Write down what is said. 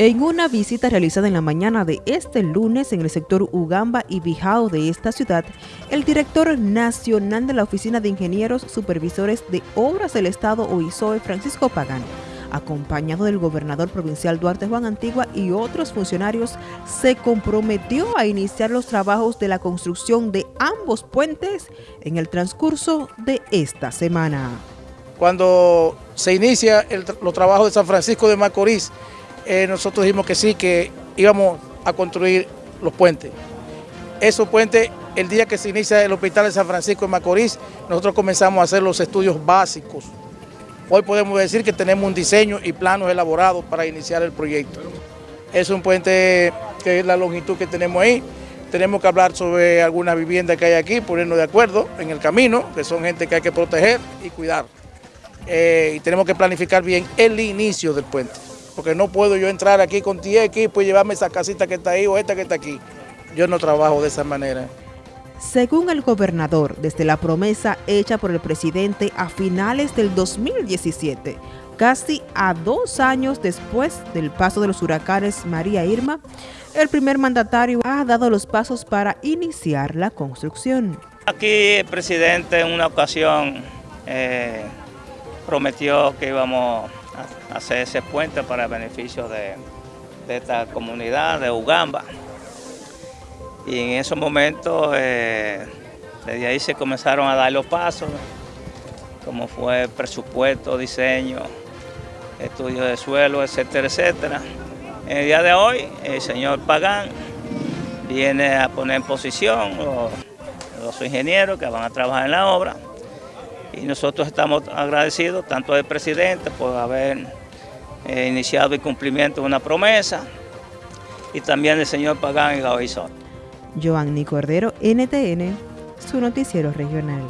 En una visita realizada en la mañana de este lunes en el sector Ugamba y Bijao de esta ciudad, el director nacional de la Oficina de Ingenieros Supervisores de Obras del Estado OISOE, Francisco Pagán, acompañado del gobernador provincial Duarte Juan Antigua y otros funcionarios, se comprometió a iniciar los trabajos de la construcción de ambos puentes en el transcurso de esta semana. Cuando se inicia los trabajos de San Francisco de Macorís, eh, nosotros dijimos que sí, que íbamos a construir los puentes. Esos puentes, el día que se inicia el hospital de San Francisco de Macorís, nosotros comenzamos a hacer los estudios básicos. Hoy podemos decir que tenemos un diseño y planos elaborados para iniciar el proyecto. Es un puente que es la longitud que tenemos ahí. Tenemos que hablar sobre algunas viviendas que hay aquí, ponernos de acuerdo en el camino, que son gente que hay que proteger y cuidar. Eh, y tenemos que planificar bien el inicio del puente porque no puedo yo entrar aquí con 10 equipos y llevarme esa casita que está ahí o esta que está aquí. Yo no trabajo de esa manera. Según el gobernador, desde la promesa hecha por el presidente a finales del 2017, casi a dos años después del paso de los huracanes María Irma, el primer mandatario ha dado los pasos para iniciar la construcción. Aquí el presidente en una ocasión eh, prometió que íbamos hacer ese puente para el beneficio de, esta comunidad de Ugamba. Y en esos momentos, eh, desde ahí se comenzaron a dar los pasos, como fue presupuesto, diseño, estudio de suelo, etcétera, etcétera. En el día de hoy, el señor Pagán viene a poner en posición los, los ingenieros que van a trabajar en la obra y nosotros estamos agradecidos tanto al presidente por haber eh, iniciado el cumplimiento de una promesa y también el señor Pagán y Gaoizón. Joanny Cordero, NTN, su noticiero regional.